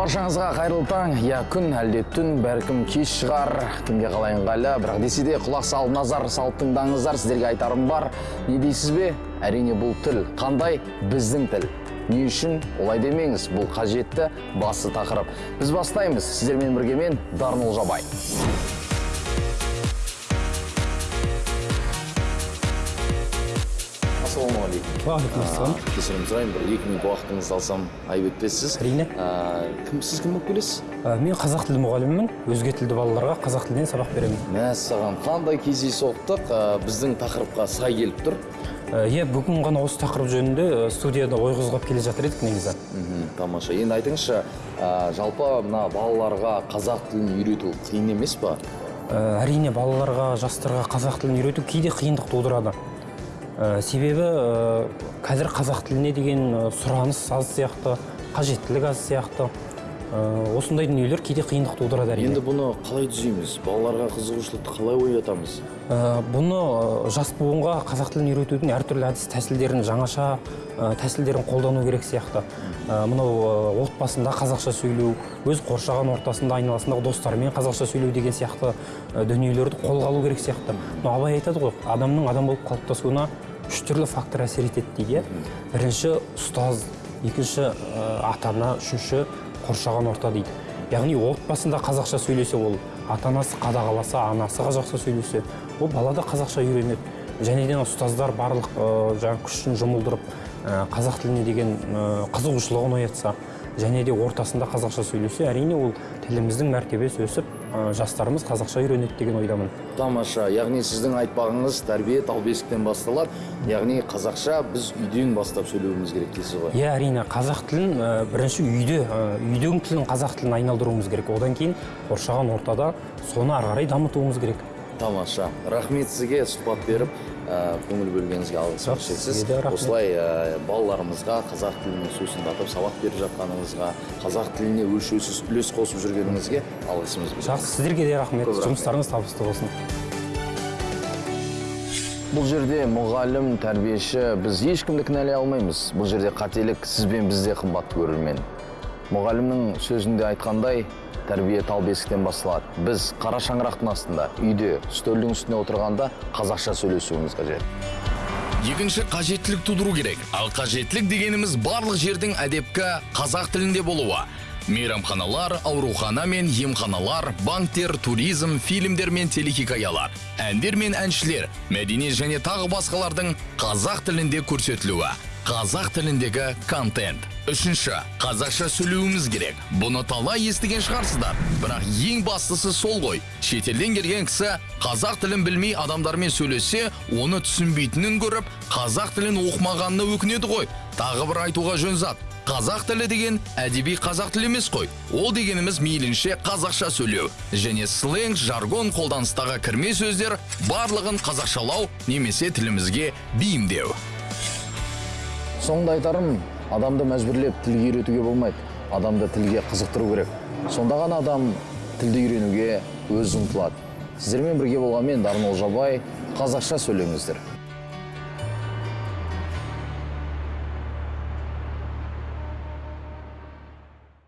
баршаңызға қайырлы таң. Я күн әлде түн бәлкім кеш шығар. Кімге қалай ыңғайлы бірақ десе де құлақ салып назар салып тыңдаңыздар. Сіздерге айтарым бар. Не дейсіз бе? Әрине бұл тіл. Қандай? Біздің тіл. Не үшін? Олай демеңіз. Бұл қажетті басты тақырып. Біз бастаймыз. Сіздермен бірге мен дарын олжабай ассалаумағалейкум уағалейкум ассалам кешірім сұраймын бір екі минут уақытыңызды алсам айып етпессіз Әрине. Кім сіз кім болып келесіз мен қазақ тілі мұғалімімін өзге тілді балаларға қазақ тілінен сабақ беремін мәссаған қандай кездейсоқтық біздің тақырыпқа сай келіп тұр иә бүгін ғана осы тақырып жөнінде студияда ой қозғап келе жатыр едік негізі тамаша енді айтыңызшы жалпы мына балаларға қазақ тілін үйрету қиын емес па әрине балаларға жастарға қазақ тілін үйрету кейде қиындық тудырады Ә, себебі ә, қазір қазақ тіліне деген ә, сұраныс аз сияқты қажеттілік аз сияқты. Ә, осындай дүниелер кейде қиындық тудырады әрине. Енді бұны қалай түзейміз? Балаларға қызығушылықты қалай оятамыз? Ә, бұны ә, жас буынға қазақ тілін үйретудің әртүрлі әдіс тәсілдерін жаңаша ә, тәсілдерін қолдану керек сияқты. Ә, мынау отбасында қазақша сөйлеу өз қоршаған ортасында айналасындағы достарымен қазақша сөйлеу деген сияқты дүниелерді қолға алу керек сияқты. Мынау абай айтады ғой адамның адам болып қалыптасуына үш түрлі фактор әсер етеді дейді. Бірінші ұстаз. Екінші ата ана үшінші қоршаған орта дейді. Яғни отбасында қазақша сөйлесе ол ата анасы қадағаласа анасы қазақша сөйлесе ол бала да қазақша үйренеді. Және де ұстаздар барлық ә, жаңағы күшін жұмылдырып ә, қазақ тіліне деген ә, қызығушылығын оятса және де ортасында қазақша сөйлесе әрине ол тіліміздің мәртебесі өсіп ә, жастарымыз қазақша үйренеді деген ойдамын. Тамаша яғни сіздің айтпағыңыз тәрбие тал бесіктен басталады яғни қазақша біз үйден бастап сөйлеуіміз керек дейсіз ғой? Иә әрине қазақ тілін ә, бірінші үйде ә, үйдің тілін қазақ тілін айналдыруымыз керек. Одан кейін қоршаған ортада соны ары қарай дамытуымыз керек. Тамаша. Рахмет сізге сұхбат беріп ә, көңіл бөлгеніңізге алғыс Жоқ, шексіз. осылай ә, балаларымызға қазақ тілін сусындатып сабақ беріп жатқаныңызға қазақ тіліне өлшеусіз үлес қосып жүргеніңізге алғысымыз білдіреміз. жақсы сіздерге де рахмет. жұмыстарыңыз табысты болсын. Бұл жерде мұғалім тәрбиеші біз ешкімді кінәлай алмаймыз. Бұл жерде қателік сіз бен бізде қымбатты көрермен. Мұғалімнің сөзінде айтқандай тәрбие тал бесіктен басталады. Біз қара шаңырақтың астында үйде үстелдің үстіне отырғанда қазақша сөйлесуіміз қажет. Екінші қажеттілік тудыру керек. Ал қажеттілік дегеніміз барлық жердің әдепкі қазақ тілінде болуы. Мейрамханалар аурухана мен емханалар банктер туризм фильмдер мен телехикаялар әндер мен әншілер мәдениет және тағы басқалардың қазақ тілінде көрсетілуі. Қазақ тіліндегі контент. Үшінші қазақша сөйлеуіміз керек. Бұны талай естіген шығарсыздар. Бірақ ең бастысы сол ғой. Шетелден келген кісі қазақ тілін білмей адамдармен сөйлессе оны түсінбейтінін көріп қазақ тілін оқымағанына өкінеді ғой. Тағы бір айтуға жөн зат. Қазақ тілі деген әдеби қазақ тілі емес қой. Ол дегеніміз мейлінше қазақша сөйлеу. Және сленг жаргон қолданыстағы кірме сөздер барлығын қазақшалау немесе тілімізге бейімдеу. Соңында айтарым адамды мәжбүрлеп тілге үйретуге болмайды. Адамды тілге қызықтыру керек. Сонда ғана адам тілді үйренуге өзі ұмтылады. Сіздермен бірге болған мен дарын олжабай қазақша сөйлеңіздер.